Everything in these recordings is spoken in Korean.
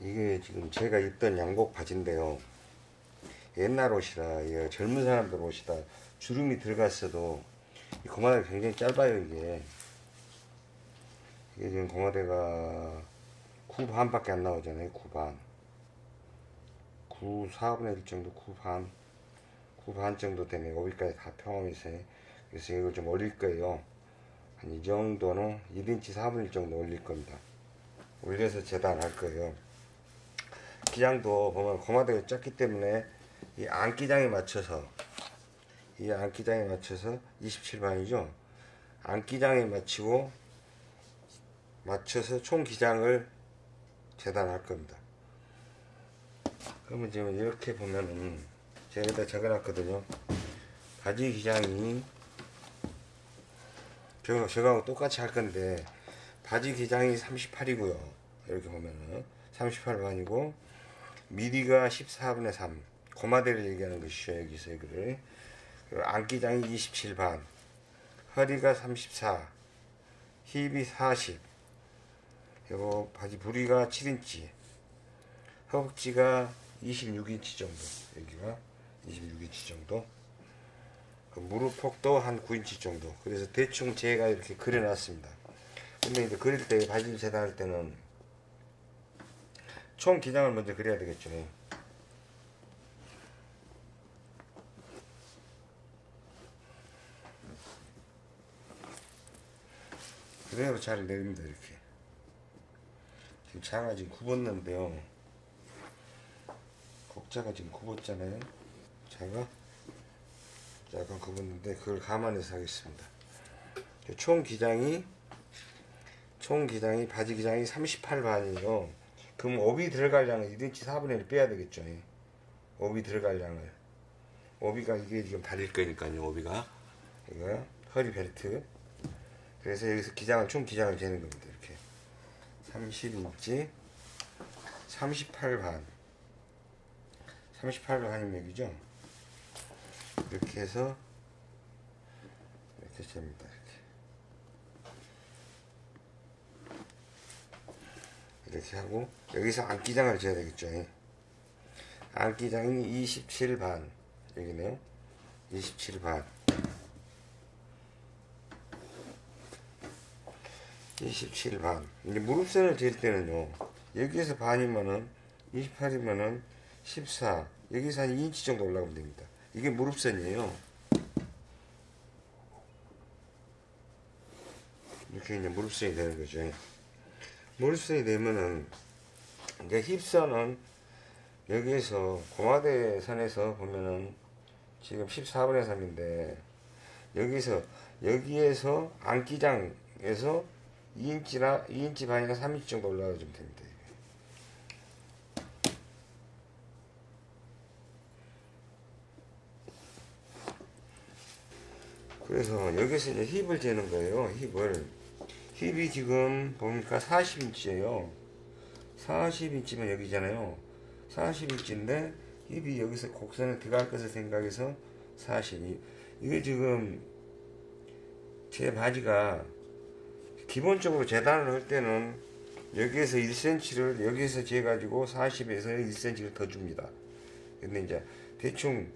이게 지금 제가 입던 양복 바지인데요. 옛날 옷이라 이게 젊은 사람들 옷이다 주름이 들어갔어도 이 고마대가 굉장히 짧아요 이게. 이게 지금 고마대가 9 반 밖에 안 나오잖아요 9 반. 9 4분의 1 정도 9 반. 9반 정도 되네 오비까지 다 포함해서 그래서 이걸 좀 올릴 거예요. 한 이 정도는 1인치 4분의 1 정도 올릴 겁니다. 올려서 재단할 거예요. 기장도 보면 고마대가 작기 때문에 이 안기장에 맞춰서 이 안기장에 맞춰서 27반이죠. 안기장에 맞추고 맞춰서 총 기장을 재단할 겁니다. 그러면 지금 이렇게 보면은 제가 여기다 적어놨거든요. 바지 기장이 저, 저거하고 똑같이 할 건데 바지 기장이 38이고요. 이렇게 보면은 38반이고 미리가 14분의 3 고마대를 얘기하는 것이죠. 여기서 그리고 안기장이 27반. 허리가 34 힙이 40 그리고 바지 부리가 7인치. 허벅지가 26인치 정도. 여기가 26인치 정도. 그 무릎 폭도 한 9인치 정도. 그래서 대충 제가 이렇게 그려놨습니다. 근데 이제 그릴 때 바지를 재단할 때는 총 기장을 먼저 그려야 되겠죠 그대로 잘 내립니다 이렇게. 지금 장아 지금 굽었는데요. 곡자가 지금 굽었잖아요. 자가 약간 굽었는데 그걸 감안해서 하겠습니다. 총 기장이 총 기장이 바지 기장이 38반이에요 그럼 오비 들어갈 양을 1인치 4분의 1 빼야 되겠죠. 예. 오비 들어갈 양을. 오비가 이게 지금 다릴 거니까요. 오비가. 이거 허리 벨트. 그래서 여기서 기장을 총 기장을 재는 겁니다. 이렇게. 30인치 38반 38로 하는 얘기죠. 이렇게 해서 이렇게 됩니다. 이렇게 하고 여기서 안기장을 재야 되겠죠. 안기장이 27반. 여기네요. 27반. 27반. 이제 무릎선을 잴 때는요 여기에서 반이면은 28이면은 14 여기서 한 2인치 정도 올라가면 됩니다. 이게 무릎선이에요. 이렇게 이제 무릎선이 되는 거죠 무릎선이 되면은 이제 힙선은 여기에서 고마대 선에서 보면은 지금 14분의 3인데 여기서 여기에서 안기장에서 2인치나 2인치 반이나 3인치 정도 올라가 주면 됩니다. 그래서 여기서 이제 힙을 재는 거예요. 힙을 힙이 지금 보니까 40인치예요. 40인치면 여기잖아요. 40인치인데 힙이 여기서 곡선에 들어갈 것을 생각해서 40. 이게 지금 제 바지가 기본적으로 재단을 할 때는 여기에서 1cm를 여기에서 재가지고 40에서 1cm를 더 줍니다. 근데 이제 대충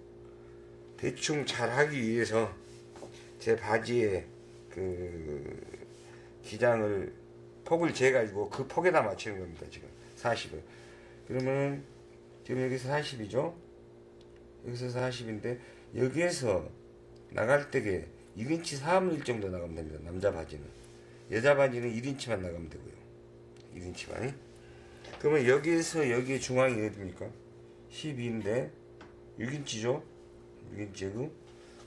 대충 잘 하기 위해서 제 바지에 그 기장을 폭을 재가지고 그 폭에다 맞추는 겁니다. 지금 40을. 그러면 지금 여기서 40이죠? 여기서 40인데 여기에서 나갈 때게 6인치 4분의 1 정도 나가면 됩니다. 남자 바지는. 여자 바지는 1인치만 나가면 되고요. 1인치만. 그러면 여기에서 여기 중앙이 어디입니까? 12인데 6인치죠? 6인치고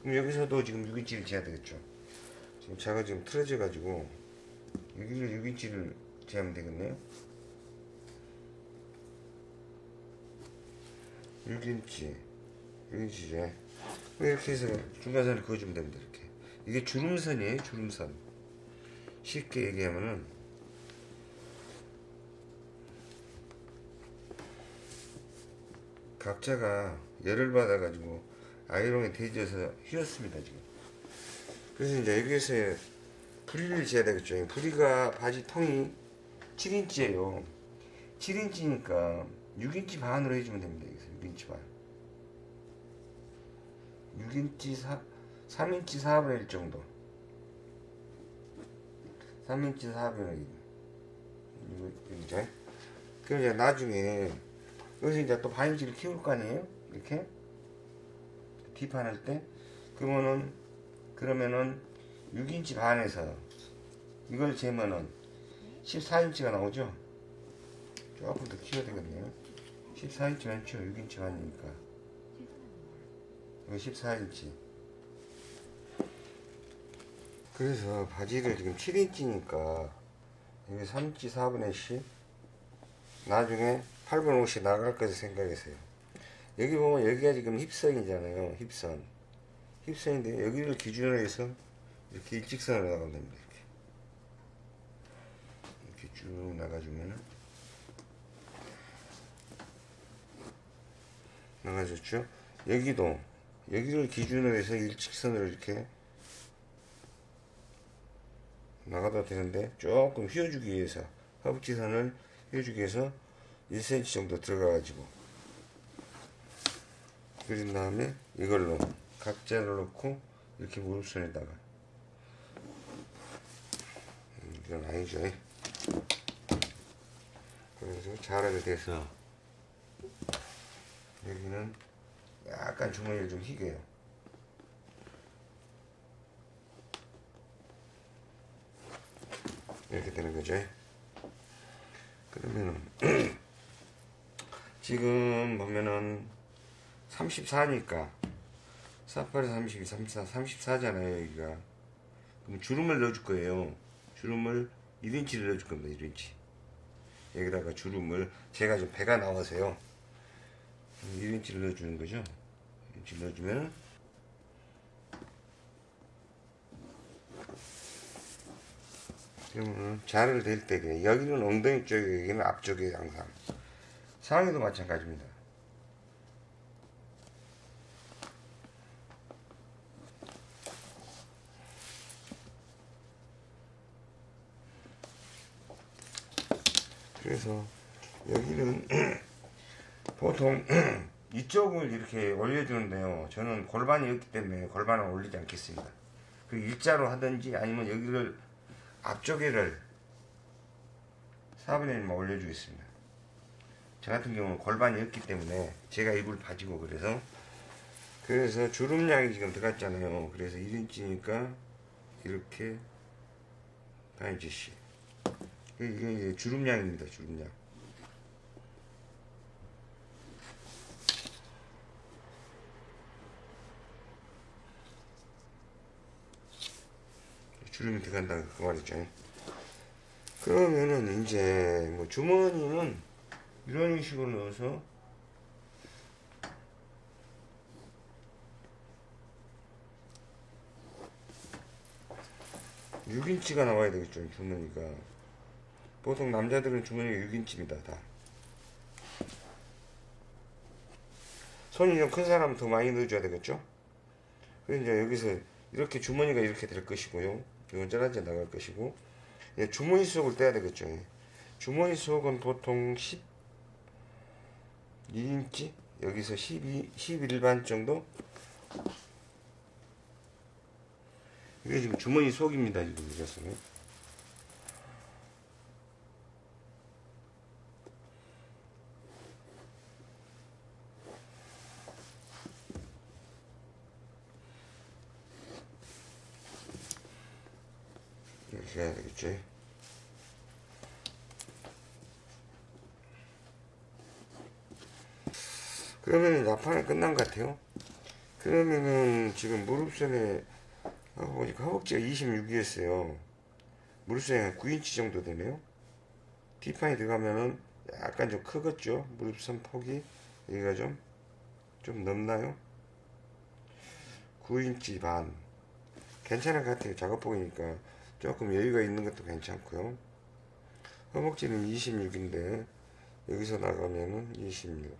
그럼 여기서도 지금 6인치를 재야 되겠죠. 지금 차가 지금 틀어져 가지고 여기를 6인치를 재면 되겠네요. 6인치 6인치 제. 이렇게 해서 중간선을 그어주면 됩니다 이렇게. 이게 주름선이에요 주름선. 쉽게 얘기하면은. 각자가 열을 받아 가지고 아이롱에 대지어서 휘었습니다 지금. 그래서 이제 여기에서 부리를 재야 되겠죠 부리가 바지 통이 7인치예요 7인치니까 6인치 반으로 해주면 됩니다. 여기서 6인치 반. 6인치 4, 3인치 4분의 1 정도. 3인치 4분의 1. 이거, 이제. 그럼 이제 나중에, 여기서 이제 또 반인치를 키울 거 아니에요? 이렇게? 뒷판할 때? 그러면은, 그러면은 6인치 반에서 이걸 재면은 14인치가 나오죠? 조금 더 키워야 되겠네요. 14인치 많죠? 6인치 반이니까. 이거 14인치. 그래서 바지를 지금 7인치니까 이게 3인치 4분의 10 나중에 8분 50 나갈 거지 생각했어요. 여기 보면 여기가 지금 힙선이잖아요. 힙선. 힙선인데 여기를 기준으로 해서 이렇게 일직선으로 나가면 됩니다. 이렇게. 이렇게 쭉 나가주면은 나가졌죠? 여기도 여기를 기준으로 해서 일직선으로 이렇게 나가도 되는데 조금 휘어주기 위해서 허벅지선을 휘어주기 위해서 1cm 정도 들어가 가지고 그린 다음에 이걸로 각자를 놓고 이렇게 무릎선에다가 음, 이건 아니죠. 그래서 자락을 대서 여기는 약간 주머니를 좀 희게요. 이렇게 되는 거죠. 그러면은 지금 보면은 34니까 48에 32, 34, 34잖아요 여기가. 그럼 주름을 넣어줄 거예요 주름을 1인치를 넣어줄 겁니다 1인치. 여기다가 주름을 제가 좀 배가 나와서요. 1인치를 넣어주는 거죠? 1인치 넣어주면 그러면 자를 댈때 여기는 엉덩이 쪽에 여기는 앞쪽에 항상. 상의도 마찬가지입니다 그래서 여기는 보통 이쪽을 이렇게 올려주는데요. 저는 골반이 없기 때문에 골반을 올리지 않겠습니다. 그 일자로 하든지 아니면 여기를 앞쪽에를 4분의 1만 올려주겠습니다. 저 같은 경우는 골반이 없기 때문에 제가 입을 바지고 그래서 그래서 주름량이 지금 들어갔잖아요. 그래서 1인치니까 이렇게 반인치씩 이게 주름량입니다. 주름량. 주름이 들어간다 그 말이죠. 그러면은 이제 뭐 주머니는 이런 식으로 넣어서 (6인치가) 나와야 되겠죠 주머니가 보통 남자들은 주머니가 6인치입니다 다. 손이 좀 큰 사람은 더 많이 넣어줘야 되겠죠? 그래서 이제 여기서 이렇게 주머니가 이렇게 될 것이고요. 이건 짜란지 나갈 것이고. 예, 주머니 속을 떼야 되겠죠 예. 주머니 속은 보통 12인치? 여기서 12, 11반 정도? 이게 지금 주머니 속입니다 지금 이것은 이렇게 해야 되겠지? 그러면은 나판이 끝난 것 같아요. 그러면은 지금 무릎선에 어, 보니까 허벅지가 26이었어요. 무릎선이 9인치 정도 되네요. 뒷판이 들어가면은 약간 좀 크겠죠? 무릎선 폭이? 여기가 좀좀 넓나요? 9인치 반. 괜찮은 것 같아요. 작업복이니까 조금 여유가 있는 것도 괜찮고요 허벅지는 26인데 여기서 나가면은 26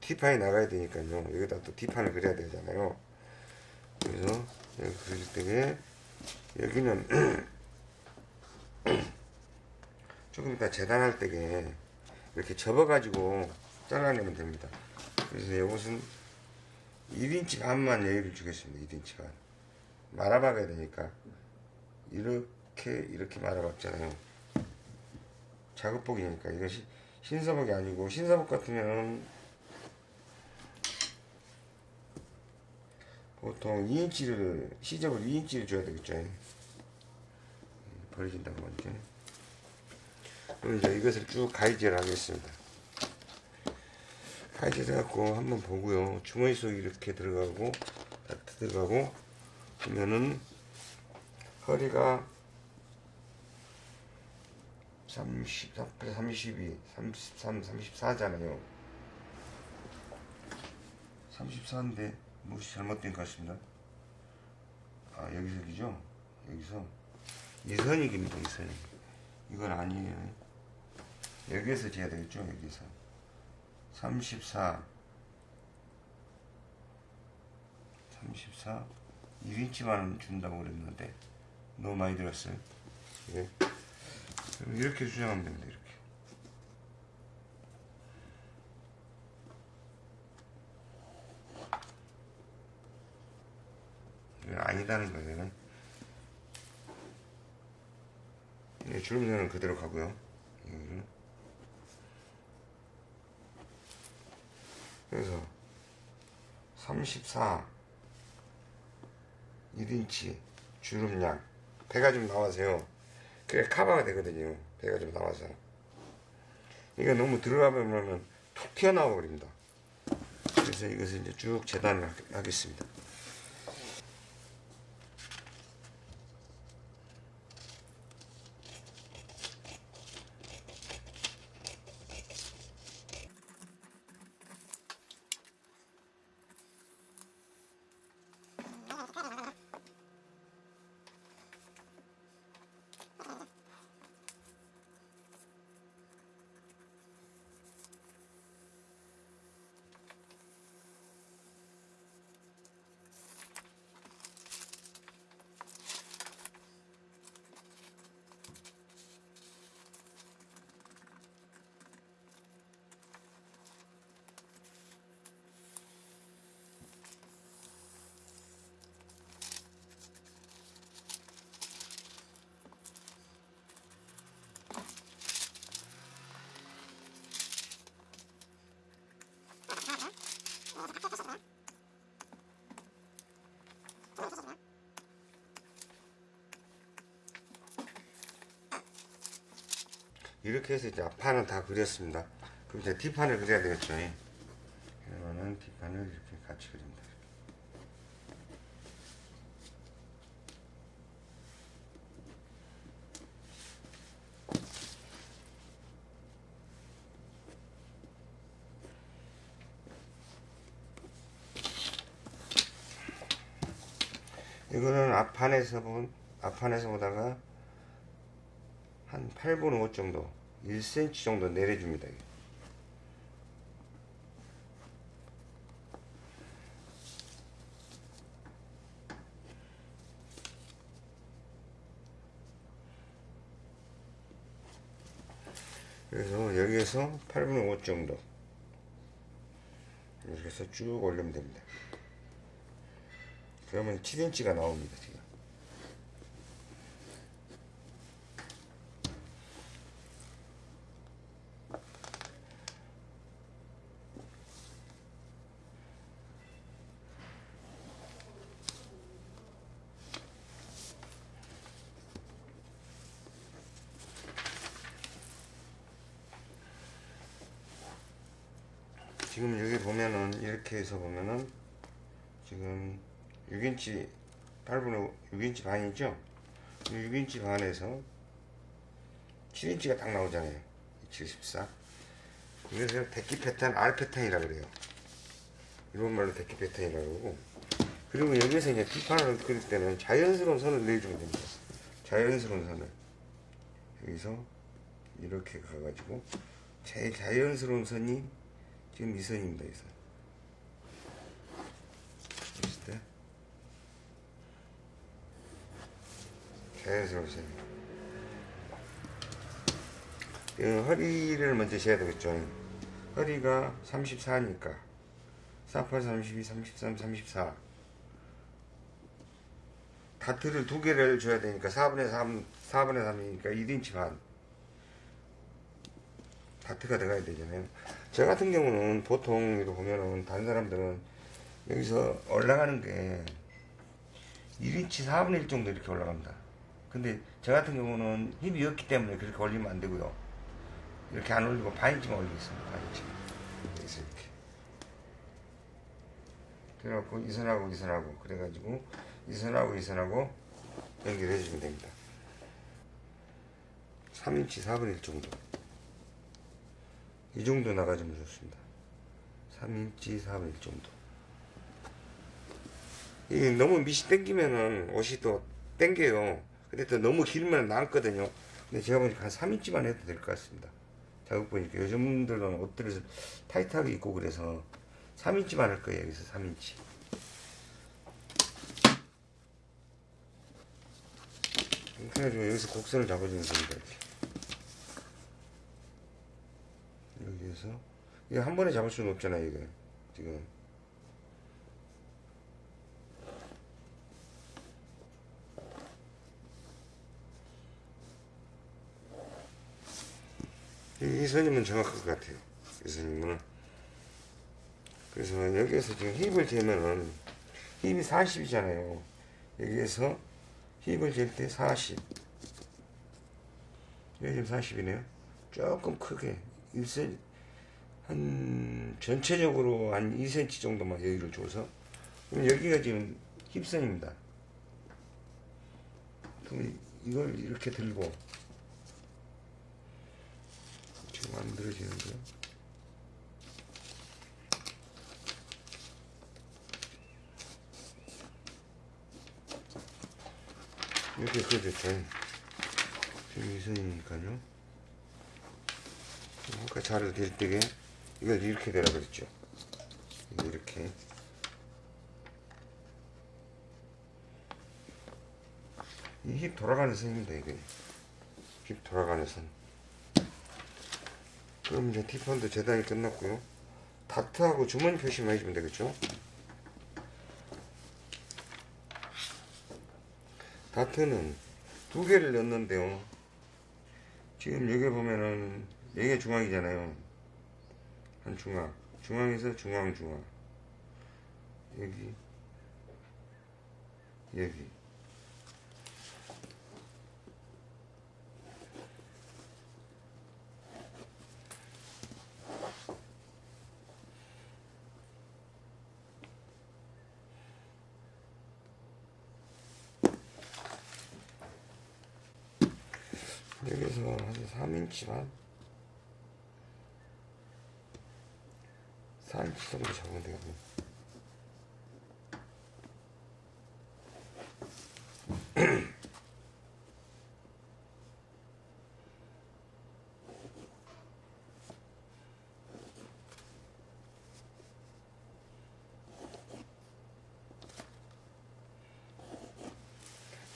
T판이 나가야 되니까요 여기다 또 T판을 그려야 되잖아요 그래서 여기 그릴 때에 여기는 조금 이따 재단할 때게 이렇게 접어가지고 잘라내면 됩니다. 그래서 이것은 1인치 반만 여유를 주겠습니다. 1인치 반. 말아박아야 되니까 이렇게 이렇게 말아박잖아요. 작업복이니까 이것이 신사복이 아니고 신사복 같으면 보통 2인치를 시접을 2인치를 줘야 되겠죠. 음, 버려진다고 먼저. 그럼 이제 이것을 쭉 가위질을 하겠습니다. 가위질 해갖고 한번 보고요. 주머니 속에 이렇게 들어가고 다 들어가고 보면은 허리가 30, 32, 33, 34잖아요. 34인데 무엇이 잘못된 것 같습니다. 아 여기서 기죠? 여기서 이선익입니다. 이선익. 이건 아니에요. 여기에서 재야 되겠죠? 여기서 34 34 1인치만 준다고 그랬는데 너무 많이 들었어요. 예. 이렇게 수정하면 됩니다. 이렇게. 아니다는 거예요. 예, 주름선은 그대로 가고요. 여기를. 그래서 34 1인치 주름량 배가 좀 나와서요. 그래 카바가 되거든요. 배가 좀 나와서. 이거 너무 들어가면은 툭 튀어나와 버립니다. 그래서 이것을 이제 쭉 재단을 하- 하겠습니다. 이렇게 해서 이제 앞판은 다 그렸습니다. 그럼 이제 뒷판을 그려야 되겠죠. 그러면은 뒷판을 이렇게 같이 그립니다. 이거는 앞판에서 본 앞판에서 보다가 한 8분 5 정도 1cm 정도 내려줍니다. 그래서 여기에서 8분의 5 정도. 이렇게 해서 쭉 올리면 됩니다. 그러면 7인치가 나옵니다 지금 지금 여기 보면은 이렇게 해서 보면은 지금 6인치 8분의 6인치 반이죠? 6인치 반에서 7인치가 딱 나오잖아요. 74 이것을 데키 패턴 R 패턴이라 그래요. 일본 말로 데키 패턴이라고 그러고. 그리고 여기서 이제 뒷판을 그릴 때는 자연스러운 선을 내주면 됩니다. 자연스러운 선을. 여기서 이렇게 가가지고 제일 자연스러운 선이 지금 이 선입니다, 이 선. 보실 때 자연스러운 선. 그 허리를 먼저 재야 되겠죠. 허리가 34니까 48, 32, 33, 34 다트를 두 개를 줘야 되니까 4분의 3, 4분의 3이니까 1인치 반 다트가 들어가야 되잖아요. 저 같은 경우는 보통 보면은 다른 사람들은 여기서 올라가는 게 1인치 4분의 1 정도 이렇게 올라갑니다. 근데 저 같은 경우는 힘이 없기 때문에 그렇게 올리면 안 되고요. 이렇게 안 올리고 반인치만 올리겠습니다. 반인치. 여기서 이렇게. 그래갖고 이 선하고 이 선하고 그래가지고 이 선하고 이 선하고 연결해 주면 됩니다. 3인치 4분의 1 정도. 이 정도 나가주면 좋습니다. 3인치 4분의 1 정도. 이게 너무 밑이 땡기면은 옷이 또 땡겨요. 근데 또 너무 길면 남거든요. 근데 제가 보니까 한 3인치만 해도 될 것 같습니다. 자극 보니까 요즘들은 옷들을 타이트하게 입고 그래서 3인치만 할 거예요. 여기서 3인치. 그래가지고 여기서 곡선을 잡아주면 됩니다. 이렇게. 여기에서 이거 한 번에 잡을 수는 없잖아요. 이거 지금. 이, 이 선임은 정확할 것 같아요. 이 선임은. 그래서 여기에서 지금 힙을 재면은 힙이 40이잖아요. 여기에서 힙을 잴 때 40. 여기 지금 40이네요. 조금 크게 1cm 한 전체적으로 한 2cm 정도만 여기를 줘서 그럼 여기가 지금 힙선입니다. 그럼 이걸 이렇게 들고 지금 만들어지는데요. 이렇게 그려졌죠. 지금 이 선이니까요. 아까 자를 댈 때게 이걸 이렇게 되라 그랬죠. 이렇게. 이 힙 돌아가는 선입니다, 이게. 힙 돌아가는 선. 그럼 이제 티펀드 재단이 끝났고요. 다트하고 주머니 표시만 해주면 되겠죠. 다트는 두 개를 넣는데요. 지금 여기 보면은 여기가 중앙이잖아요. 한 중앙. 중앙에서 중앙 중앙. 여기. 여기. 여기서 한 3인치 반? 4인치 정도 잡으면 되겠네.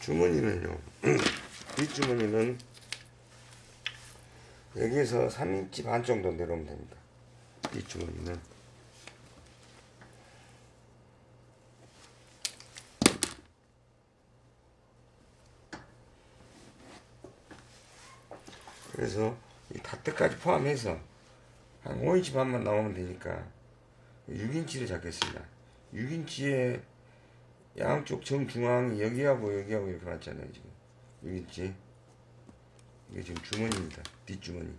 주머니는요, 뒷주머니는 여기서 3인치 반 정도 내려오면 됩니다. 뒷주머니는. 그래서 이 다트까지 포함해서 한 5인치 반만 나오면 되니까 6인치를 잡겠습니다. 6인치에 양쪽 정중앙이 여기하고 여기하고 이렇게 맞잖아요. 지금 6인치. 이게 지금 주머니입니다. 뒷주머니.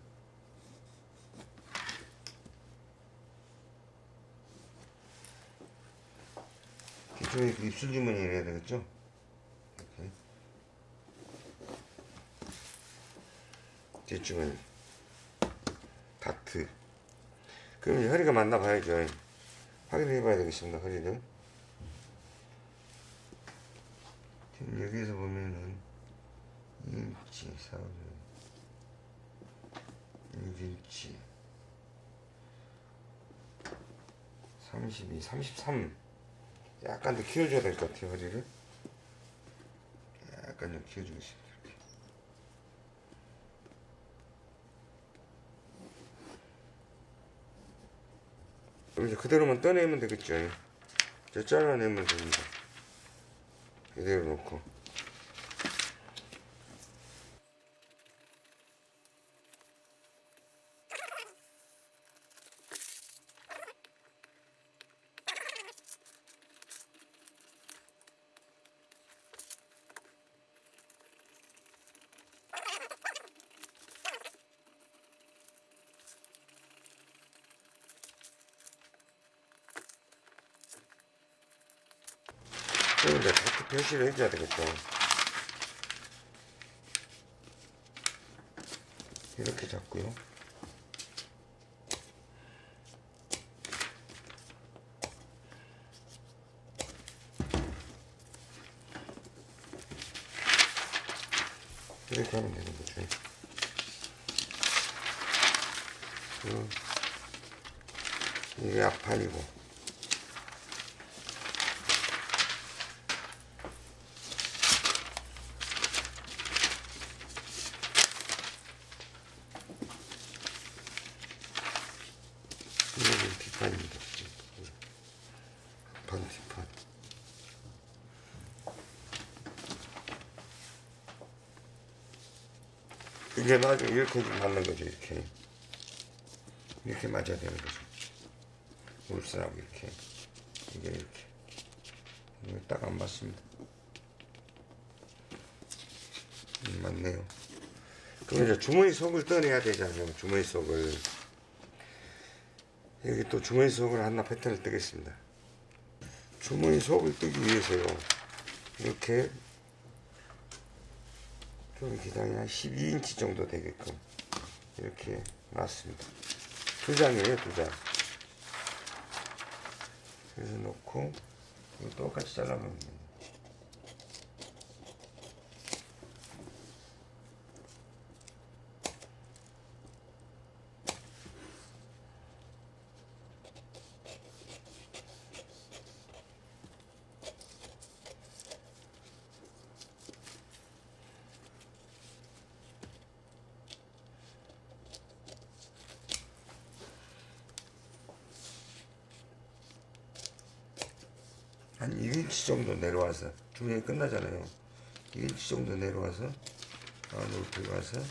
뒷주머니 그 입술 주머니를 해야 되겠죠? 이렇게. 뒷주머니. 다트. 그럼 허리가 맞나 봐야죠. 확인해 봐야 되겠습니다. 허리를. 지금 여기에서 보면은 2인치 4분 6인치 32, 33 약간 더 키워줘야 될 것 같아요 허리를 약간 좀 키워주겠습니다 이렇게 그럼 이제 그대로만 떠내면 되겠죠. 저 잘라내면 됩니다. 이대로 놓고. 이제 각기 표시를 해줘야 되겠죠. 이렇게 잡고요. 이렇게 하면 되는 거죠. 음, 이게 앞판이고 이거는 뒷판입니다. 반 뒷판. 이게 나중에 이렇게 좀 맞는 거죠, 이렇게. 이렇게 맞아야 되는 거죠. 울스하고 이렇게. 이게 이렇게. 딱 안 맞습니다. 음, 맞네요. 그럼 이제 주머니 속을 떠내야 되잖아요, 주머니 속을. 여기 또 주머니 속을 하나 패턴을 뜨겠습니다. 주머니 속을 뜨기 위해서요. 이렇게 좀 기장이 한 12인치 정도 되게끔 이렇게 놨습니다. 두 장이에요, 두 장. 그래서 놓고 똑같이 잘라놓으면. 한 1인치 정도 내려와서 주문이 끝나잖아요. 1인치 정도 내려와서 안으로 들어가서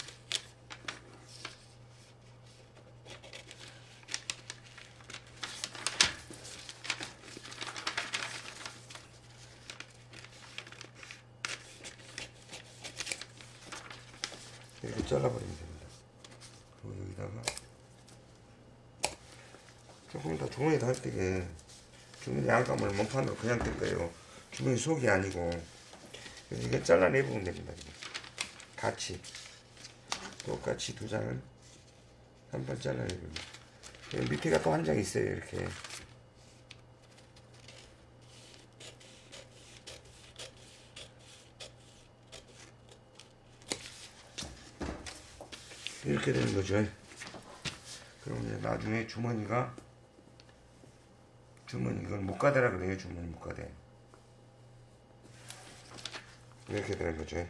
이렇게 잘라버리면 됩니다 그리고 여기다가 조금 더 주머니 닿을 때게 주머니 안감을 몸판으로 그냥 뜰 거예요. 주머니 속이 아니고 이거 잘라내보면 됩니다. 같이 똑같이 두 장을 한번 여기 밑에가 또 한 장 있어요. 이렇게 이렇게 되는 거죠. 그럼 이제 나중에 주머니가 주머니 이걸 목가대라 그래요 주머니 목가대. 이렇게 되는 거죠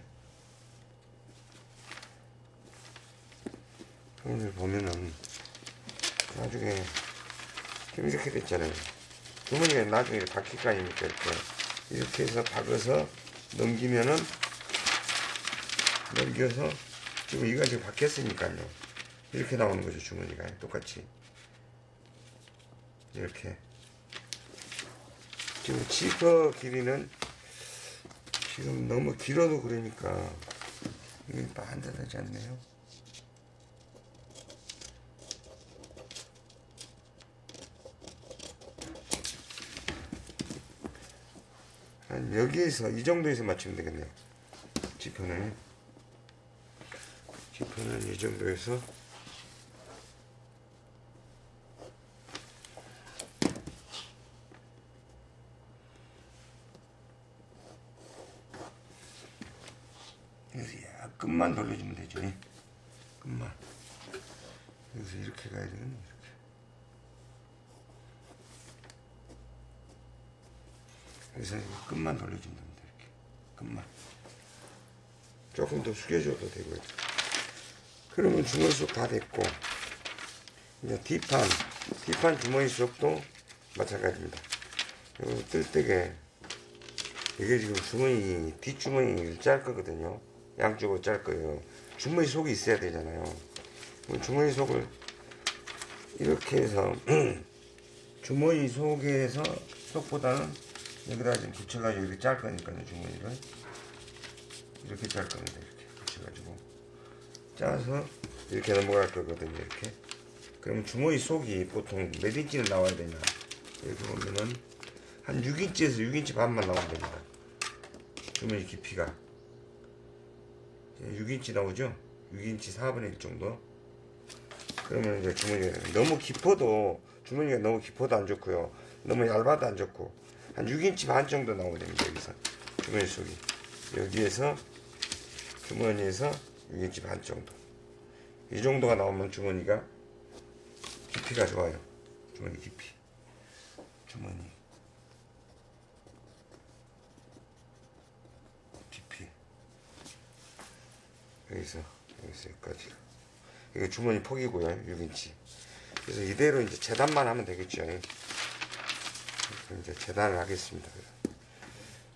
오늘 보면은 나중에 이렇게 됐잖아요. 주머니가 나중에 바뀔 거 아닙니까 이렇게. 이렇게 해서 박아서 넘기면은 넘겨서 지금 이가 지금 바뀌었으니까요. 이렇게 나오는 거죠 주머니가. 똑같이. 이렇게 지금 지퍼 길이는 지금 너무 길어도 그러니까 이게 또 앉아되지 않네요. 한 여기에서 이 정도에서 맞추면 되겠네요. 지퍼는 지퍼는 이 정도에서 돌려주면 되죠. 끝만. 여기서 이렇게 가야 되겠네. 이렇게. 그래서 이거 끝만 돌려주면 됩니다. 이렇게. 끝만. 조금 더 숙여줘도 되고요. 그러면 중간속 다 됐고 이제 뒷판, 뒷판 주머니 속도 마찬가지입니다. 요 뜰때게 이게 지금 주머니 뒷주머니를 짤 거거든요. 양쪽으로 짤 거예요. 주머니 속이 있어야 되잖아요. 그럼 주머니 속을 이렇게 해서 주머니 속에서 속보다는 여기다 지금 붙여가지고 이렇게 짤 거니까요 주머니를. 이렇게 짤 겁니다 이렇게 붙여가지고. 짜서 이렇게 넘어갈 거거든요 이렇게. 그러면 주머니 속이 보통 몇 인치는 나와야 되냐 이렇게 보면은 한 6인치에서 6인치 반만 나오면 됩니다. 주머니 깊이가 6인치 나오죠? 6인치 4분의 1 정도. 그러면 이제 주머니가 너무 깊어도 주머니가 너무 깊어도 안 좋고요. 너무 얇아도 안 좋고. 한 6인치 반 정도 나오게 됩니다 여기서. 주머니 속이. 여기에서 주머니에서 6인치 반 정도. 이 정도가 나오면 주머니가 깊이가 좋아요. 주머니 깊이. 주머니 깊이 여기서 여기서 여기까지. 이게 주머니 폭이고요 6인치. 그래서 이대로 이제 재단만 하면 되겠죠. 이제 재단을 하겠습니다